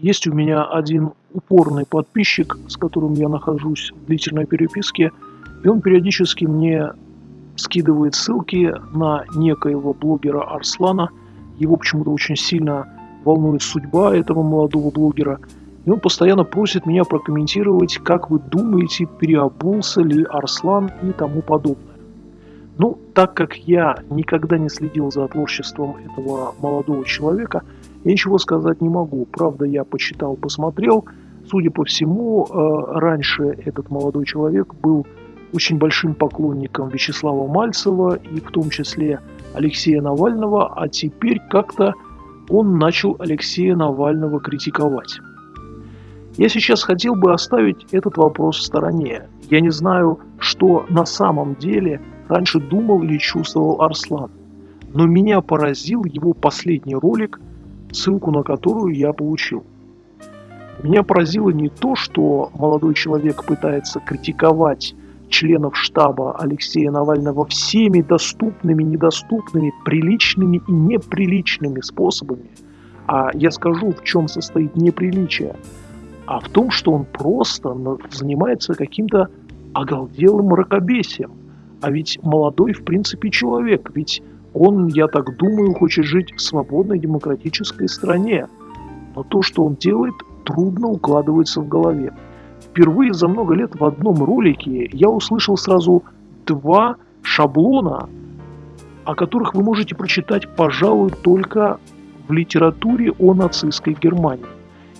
есть у меня один упорный подписчик, с которым я нахожусь в длительной переписке, и он периодически мне скидывает ссылки на некоего блогера Арслана. Его почему-то очень сильно волнует судьба этого молодого блогера. И он постоянно просит меня прокомментировать, как вы думаете, переобулся ли Арслан и тому подобное. Ну, так как я никогда не следил за творчеством этого молодого человека, я ничего сказать не могу. Правда, я почитал, посмотрел. Судя по всему, э, раньше этот молодой человек был очень большим поклонником Вячеслава Мальцева и в том числе Алексея Навального, а теперь как-то он начал Алексея Навального критиковать. Я сейчас хотел бы оставить этот вопрос в стороне. Я не знаю, что на самом деле раньше думал или чувствовал Арслан. Но меня поразил его последний ролик, ссылку на которую я получил. Меня поразило не то, что молодой человек пытается критиковать членов штаба Алексея Навального всеми доступными, недоступными, приличными и неприличными способами. А я скажу, в чем состоит неприличие. А в том, что он просто занимается каким-то оголделым мракобесием. А ведь молодой, в принципе, человек. Ведь он, я так думаю, хочет жить в свободной демократической стране. Но то, что он делает, трудно укладывается в голове впервые за много лет в одном ролике я услышал сразу два шаблона, о которых вы можете прочитать, пожалуй, только в литературе о нацистской Германии.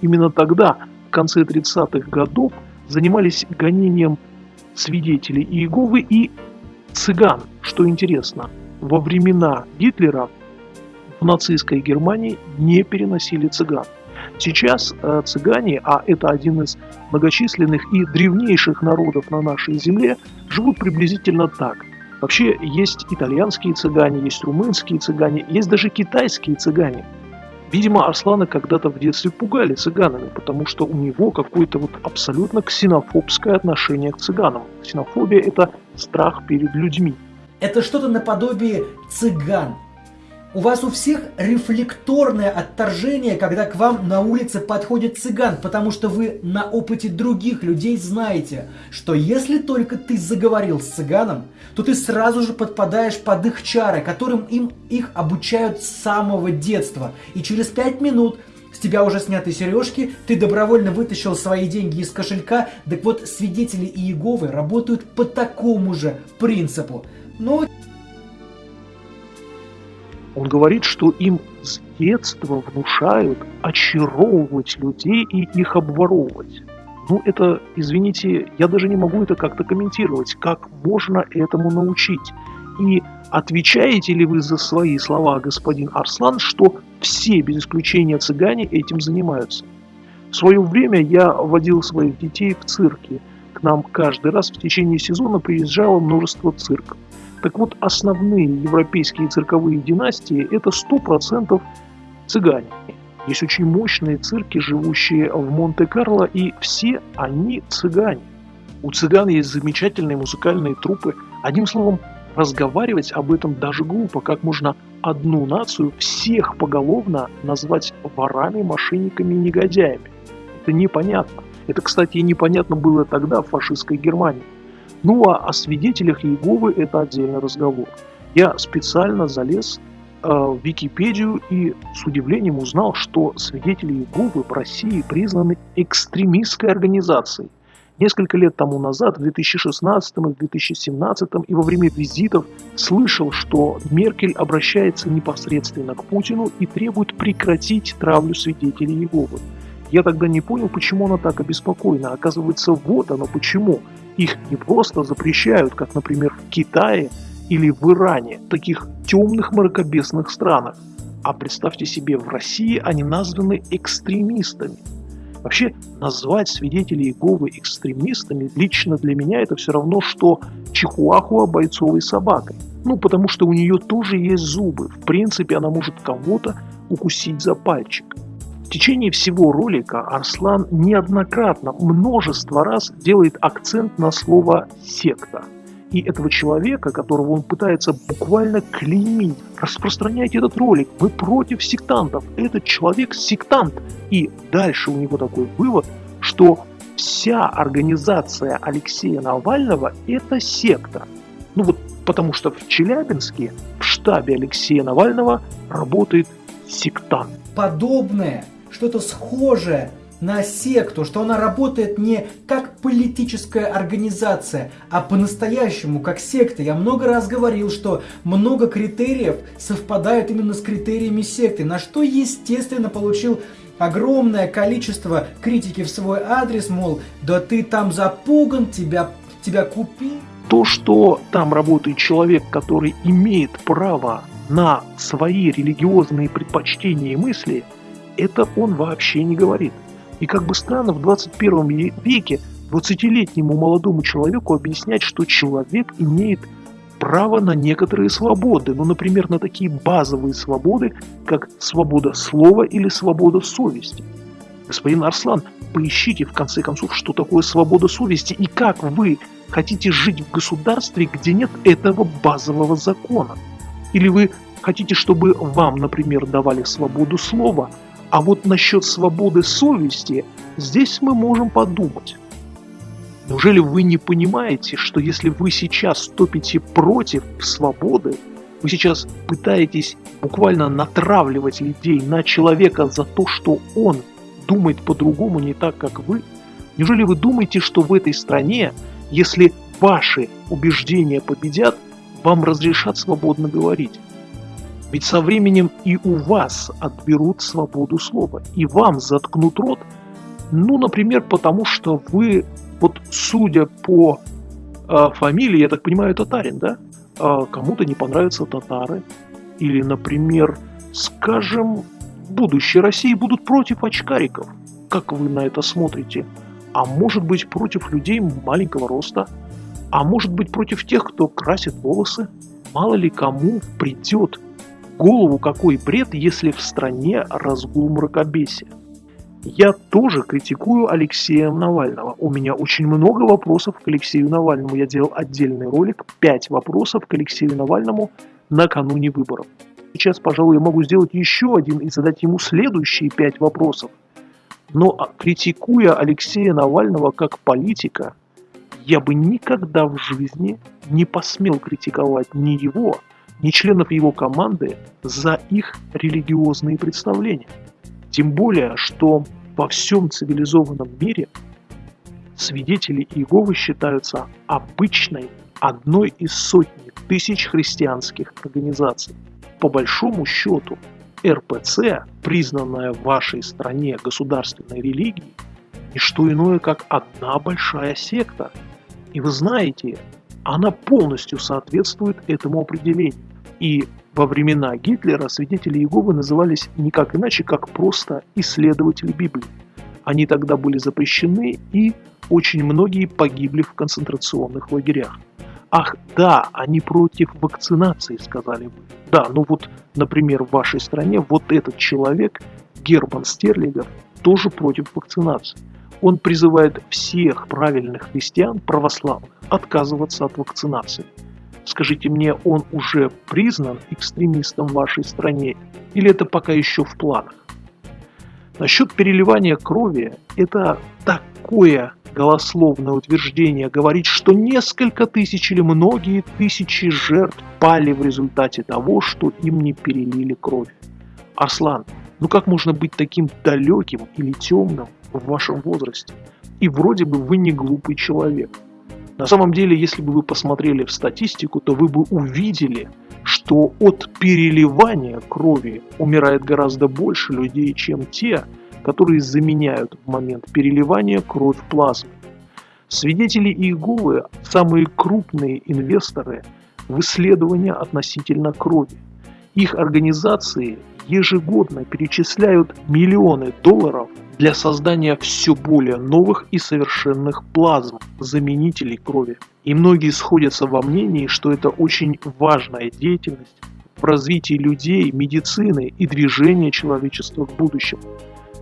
Именно тогда, в конце 30-х годов, занимались гонением свидетелей Иеговы и цыган, что интересно. Во времена Гитлера в нацистской Германии не переносили цыган. Сейчас э, цыгане, а это один из многочисленных и древнейших народов на нашей земле, живут приблизительно так. Вообще есть итальянские цыгане, есть румынские цыгане, есть даже китайские цыгане. Видимо, Арслана когда-то в детстве пугали цыганами, потому что у него какое-то вот абсолютно ксенофобское отношение к цыганам. Ксенофобия – это страх перед людьми. Это что-то наподобие цыган, у вас у всех рефлекторное отторжение, когда к вам на улице подходит цыган, потому что вы на опыте других людей знаете, что если только ты заговорил с цыганом, то ты сразу же подпадаешь под их чары, которым им их обучают с самого детства. И через пять минут с тебя уже сняты сережки, ты добровольно вытащил свои деньги из кошелька, так вот свидетели Иеговы работают по такому же принципу. Но он говорит, что им с детства внушают очаровывать людей и их обворовывать. Ну, это, извините, я даже не могу это как-то комментировать. Как можно этому научить? И отвечаете ли вы за свои слова, господин Арслан, что все, без исключения цыгане, этим занимаются? В свое время я водил своих детей в цирке. К нам каждый раз в течение сезона приезжало множество цирков. Так вот, основные европейские цирковые династии – это 100% цыгане. Есть очень мощные цирки, живущие в Монте-Карло, и все они цыгане. У цыган есть замечательные музыкальные трупы. Одним словом, разговаривать об этом даже глупо. Как можно одну нацию всех поголовно назвать ворами, мошенниками и негодяями? Это непонятно. Это, кстати, непонятно было тогда в фашистской Германии. Ну а о свидетелях Иеговы это отдельный разговор. Я специально залез э, в Википедию и с удивлением узнал, что свидетели Иеговы в России признаны экстремистской организацией. Несколько лет тому назад, в 2016 и 2017 и во время визитов слышал, что Меркель обращается непосредственно к Путину и требует прекратить травлю свидетелей Иеговы. Я тогда не понял, почему она так обеспокоена. Оказывается, вот оно почему. Их не просто запрещают, как, например, в Китае или в Иране, таких темных мракобесных странах. А представьте себе, в России они названы экстремистами. Вообще, назвать свидетелей Иеговы экстремистами лично для меня это все равно, что чихуахуа бойцовой собакой. Ну, потому что у нее тоже есть зубы. В принципе, она может кого-то укусить за пальчик. В течение всего ролика Арслан неоднократно, множество раз делает акцент на слово «секта». и этого человека, которого он пытается буквально клеймить. Распространяйте этот ролик, вы против сектантов, этот человек сектант. И дальше у него такой вывод, что вся организация Алексея Навального – это секта. Ну вот потому что в Челябинске в штабе Алексея Навального работает сектант. Подобное, что-то схожее на секту, что она работает не как политическая организация, а по-настоящему как секта. Я много раз говорил, что много критериев совпадают именно с критериями секты, на что, естественно, получил огромное количество критики в свой адрес, мол, да ты там запуган, тебя, тебя купи. То, что там работает человек, который имеет право на свои религиозные предпочтения и мысли, это он вообще не говорит. И как бы странно, в 21 веке 20-летнему молодому человеку объяснять, что человек имеет право на некоторые свободы, ну, например, на такие базовые свободы, как свобода слова или свобода совести. Господин Арслан, поищите в конце концов, что такое свобода совести и как вы хотите жить в государстве, где нет этого базового закона. Или вы хотите, чтобы вам, например, давали свободу слова, а вот насчет свободы совести здесь мы можем подумать. Неужели вы не понимаете, что если вы сейчас топите против свободы, вы сейчас пытаетесь буквально натравливать людей на человека за то, что он думает по-другому, не так, как вы? Неужели вы думаете, что в этой стране, если ваши убеждения победят, вам разрешат свободно говорить? Ведь со временем и у вас отберут свободу слова, и вам заткнут рот, ну, например, потому что вы вот судя по э, фамилии, я так понимаю, татарин, да? Э, кому-то не понравятся татары. Или, например, скажем, будущее России будут против очкариков. Как вы на это смотрите? А может быть против людей маленького роста? А может быть против тех, кто красит волосы? Мало ли кому придет голову какой бред, если в стране разгул мракобесия. Я тоже критикую Алексея Навального. У меня очень много вопросов к Алексею Навальному. Я делал отдельный ролик, 5 вопросов к Алексею Навальному накануне выборов. Сейчас, пожалуй, я могу сделать еще один и задать ему следующие 5 вопросов. Но а, критикуя Алексея Навального как политика, я бы никогда в жизни не посмел критиковать ни его, ни членов его команды за их религиозные представления. Тем более, что во всем цивилизованном мире свидетели Иеговы считаются обычной одной из сотни тысяч христианских организаций. По большому счету, РПЦ, признанная в вашей стране государственной религией, не что иное, как одна большая секта. И вы знаете, она полностью соответствует этому определению. И во времена Гитлера свидетели Иеговы назывались никак иначе, как просто исследователи Библии. Они тогда были запрещены, и очень многие погибли в концентрационных лагерях. Ах, да, они против вакцинации, сказали вы. Да, ну вот, например, в вашей стране вот этот человек, Герман Стерлигов, тоже против вакцинации. Он призывает всех правильных христиан, православных, отказываться от вакцинации. Скажите мне, он уже признан экстремистом в вашей стране или это пока еще в планах? Насчет переливания крови, это такое голословное утверждение говорить, что несколько тысяч или многие тысячи жертв пали в результате того, что им не перелили кровь. Арслан, ну как можно быть таким далеким или темным в вашем возрасте? И вроде бы вы не глупый человек. На самом деле, если бы вы посмотрели в статистику, то вы бы увидели, что от переливания крови умирает гораздо больше людей, чем те, которые заменяют в момент переливания кровь плазмы. Свидетели Иеговы – самые крупные инвесторы в исследования относительно крови. Их организации ежегодно перечисляют миллионы долларов для создания все более новых и совершенных плазм, заменителей крови. И многие сходятся во мнении, что это очень важная деятельность в развитии людей, медицины и движения человечества к будущему.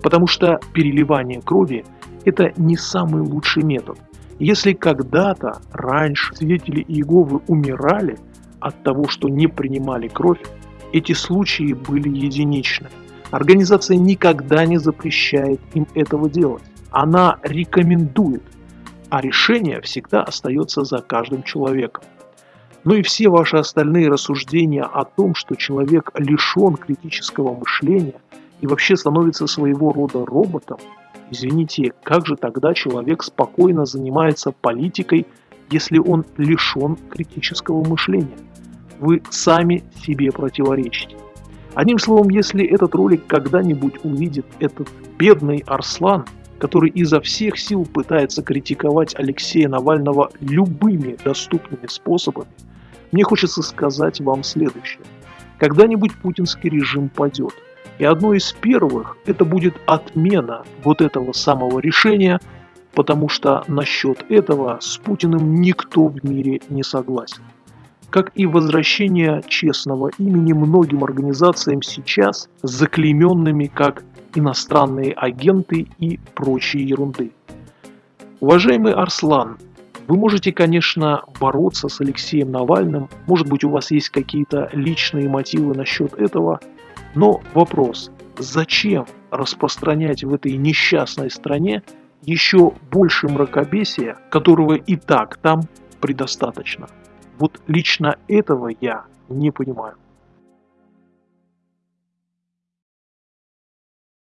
Потому что переливание крови – это не самый лучший метод. Если когда-то раньше свидетели Иеговы умирали от того, что не принимали кровь, эти случаи были единичны. Организация никогда не запрещает им этого делать. Она рекомендует, а решение всегда остается за каждым человеком. Ну и все ваши остальные рассуждения о том, что человек лишен критического мышления и вообще становится своего рода роботом, извините, как же тогда человек спокойно занимается политикой, если он лишен критического мышления? Вы сами себе противоречите. Одним словом, если этот ролик когда-нибудь увидит этот бедный Арслан, который изо всех сил пытается критиковать Алексея Навального любыми доступными способами, мне хочется сказать вам следующее. Когда-нибудь путинский режим падет. И одно из первых это будет отмена вот этого самого решения, потому что насчет этого с Путиным никто в мире не согласен. Как и возвращение честного имени многим организациям сейчас, заклейменными как иностранные агенты и прочие ерунды. Уважаемый Арслан, вы можете, конечно, бороться с Алексеем Навальным, может быть у вас есть какие-то личные мотивы насчет этого, но вопрос, зачем распространять в этой несчастной стране еще больше мракобесия, которого и так там предостаточно? Вот лично этого я не понимаю.